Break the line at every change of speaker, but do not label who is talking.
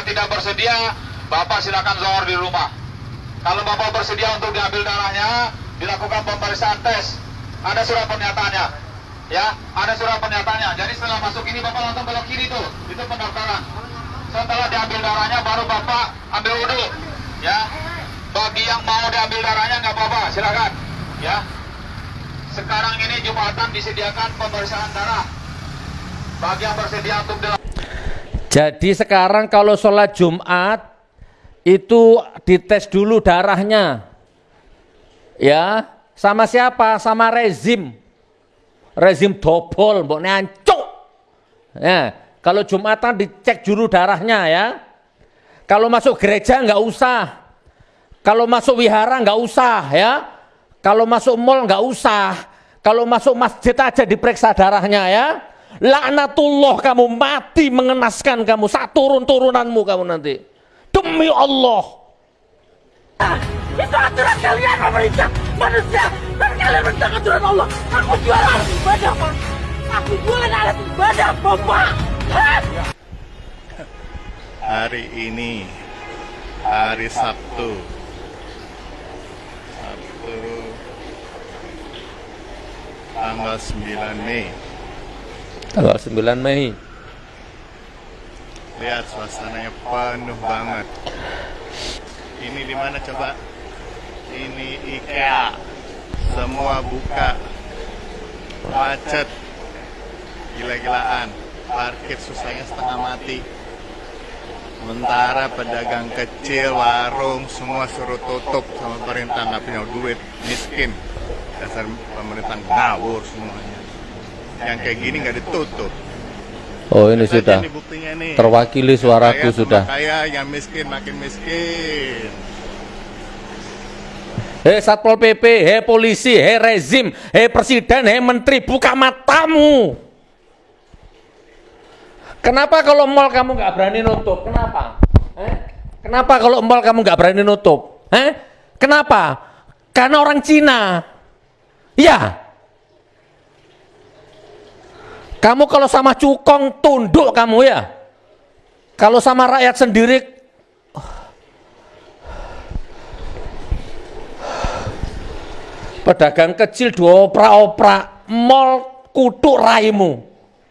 Bapak tidak bersedia, Bapak silakan zohor di rumah. Kalau Bapak bersedia untuk diambil darahnya, dilakukan pemeriksaan tes. Ada surat pernyataannya. Ya, ada surat pernyataannya. Jadi setelah masuk ini Bapak langsung belok kiri tuh. Itu pendaftaran. Setelah diambil darahnya baru Bapak ambil wudhu. Ya. Bagi yang mau diambil darahnya nggak apa-apa, silakan. Ya. Sekarang ini Jumatan disediakan pemeriksaan darah. Bagi yang bersedia untuk
Jadi sekarang kalau sholat Jumat itu dites dulu darahnya. Ya, sama siapa? Sama rezim. Rezim dobol, mbok ancuk. Ya, kalau Jumatan dicek dulu darahnya ya. Kalau masuk gereja nggak usah. Kalau masuk wihara nggak usah ya. Kalau masuk mall nggak usah. Kalau masuk masjid aja diperiksa darahnya ya. Laknatullah kamu mati mengenaskan kamu. Saat turun-turunanmu kamu nanti. Demi Allah.
Itu aturan kalian pemerintah manusia dan kalian menentang aturan Allah. Aku jualan ibadah pak. Aku jualan alat ibadah bapak.
Hari ini hari Sabtu Sabtu tanggal 9 Mei
Tanggal 9 Mei.
lihat suasananya penuh banget. Ini di mana coba? Ini IKEA. Semua buka. Macet. Gila-gilaan. Parkir susahnya setengah mati. Sementara pedagang kecil, warung, semua suruh tutup sama pemerintah nggak punya duit, miskin. Dasar pemerintah ngawur semuanya. Yang kayak gini nggak ditutup.
Oh ini
Lihat
sudah
buktinya nih.
terwakili suaraku
kaya
sudah.
Kaya, yang miskin makin miskin.
Hei Satpol PP, hei polisi, hei rezim, hei presiden, hei menteri, buka matamu. Kenapa kalau mall kamu nggak berani nutup? Kenapa? Eh? Kenapa kalau mall kamu nggak berani nutup? Eh? Kenapa? Karena orang Cina. Ya. Kamu kalau sama cukong tunduk kamu ya. Kalau sama rakyat sendiri pedagang kecil dioprak-oprak, mall kutuk raimu.